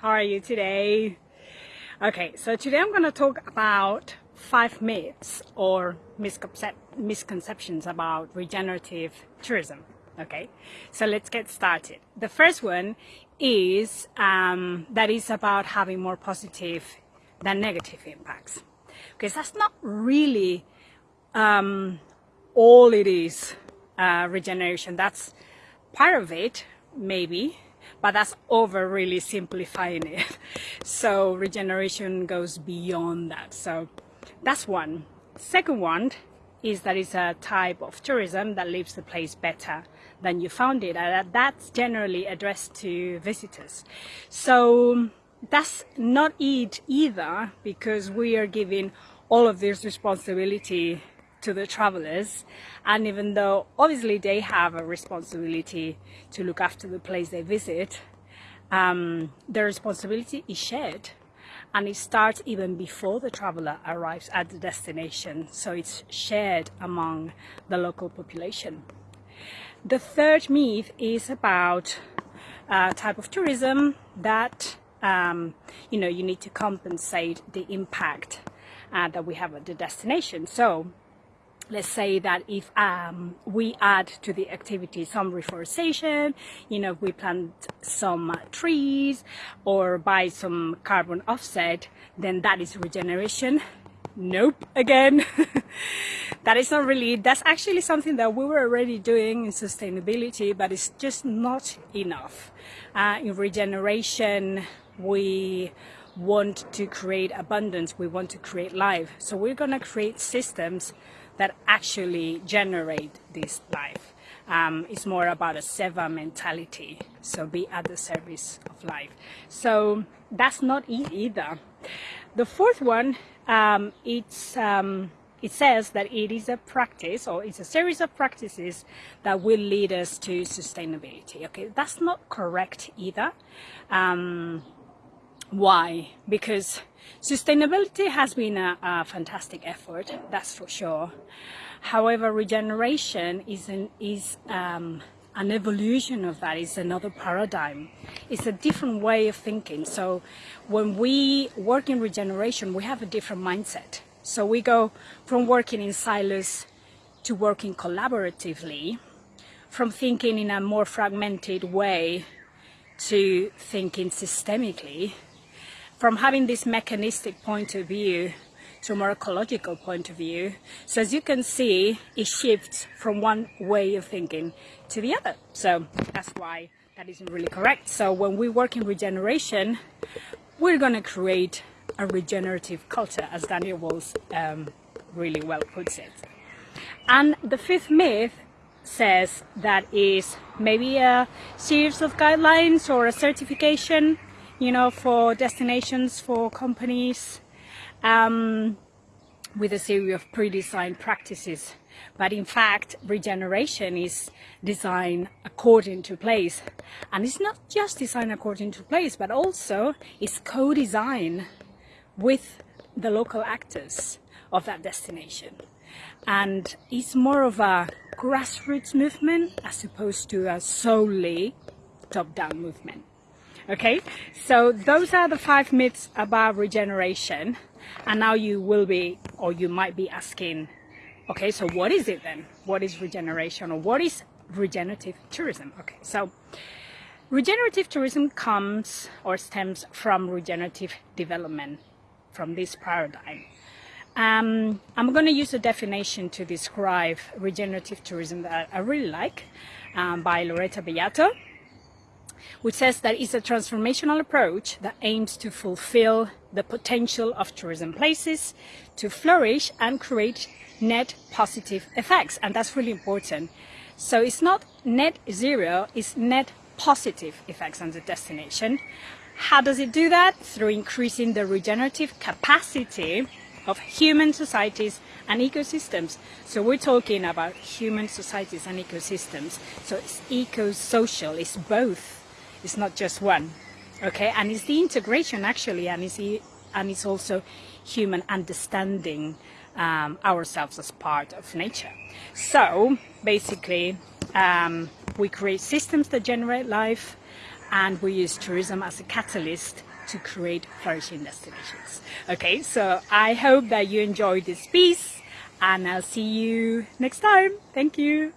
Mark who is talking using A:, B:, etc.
A: How are you today? Okay, so today I'm going to talk about five myths or misconcep misconceptions about regenerative tourism. Okay, so let's get started. The first one is um, that is about having more positive than negative impacts. Because that's not really um, all it is, uh, regeneration. That's part of it, maybe, but that's over really simplifying it. So regeneration goes beyond that. So that's one. Second one is that it's a type of tourism that leaves the place better than you found it. And that's generally addressed to visitors. So that's not it either because we are giving all of this responsibility to the travelers. And even though obviously they have a responsibility to look after the place they visit um, the responsibility is shared. And it starts even before the traveler arrives at the destination. So it's shared among the local population. The third myth is about a type of tourism that um, you know you need to compensate the impact uh, that we have at the destination. So let's say that if um, we add to the activity some reforestation, you know, we plant some uh, trees or buy some carbon offset, then that is regeneration. Nope, again. that is not really, that's actually something that we were already doing in sustainability, but it's just not enough. Uh, in regeneration, we want to create abundance, we want to create life. So we're going to create systems that actually generate this life. Um, it's more about a seva mentality, so be at the service of life. So that's not it either. The fourth one, um, it's um, it says that it is a practice or it's a series of practices that will lead us to sustainability. Okay, that's not correct either. Um, why? Because sustainability has been a, a, fantastic effort, that's for sure. However, regeneration is an, is, um, an evolution of that, is another paradigm. It's a different way of thinking. So when we work in regeneration, we have a different mindset. So we go from working in silos to working collaboratively, from thinking in a more fragmented way to thinking systemically, from having this mechanistic point of view to a more ecological point of view. So as you can see, it shifts from one way of thinking to the other. So that's why that isn't really correct. So when we work in regeneration, we're going to create a regenerative culture, as Daniel Wahl um, really well puts it. And the fifth myth says that is maybe a series of guidelines or a certification you know, for destinations, for companies, um, with a series of pre-designed practices. But in fact, regeneration is designed according to place. And it's not just designed according to place, but also it's co-designed with the local actors of that destination. And it's more of a grassroots movement as opposed to a solely top-down movement. Okay, so those are the five myths about regeneration. And now you will be, or you might be asking, okay, so what is it then? What is regeneration or what is regenerative tourism? Okay, so regenerative tourism comes or stems from regenerative development, from this paradigm. Um, I'm going to use a definition to describe regenerative tourism that I really like um, by Loretta Bellato which says that it's a transformational approach that aims to fulfill the potential of tourism places to flourish and create net positive effects. And that's really important. So it's not net zero, it's net positive effects on the destination. How does it do that? Through increasing the regenerative capacity of human societies and ecosystems. So we're talking about human societies and ecosystems. So it's eco-social, it's both it's not just one. Okay, and it's the integration actually, and it's, and it's also human understanding um, ourselves as part of nature. So basically, um, we create systems that generate life, and we use tourism as a catalyst to create flourishing destinations. Okay, so I hope that you enjoyed this piece and I'll see you next time. Thank you.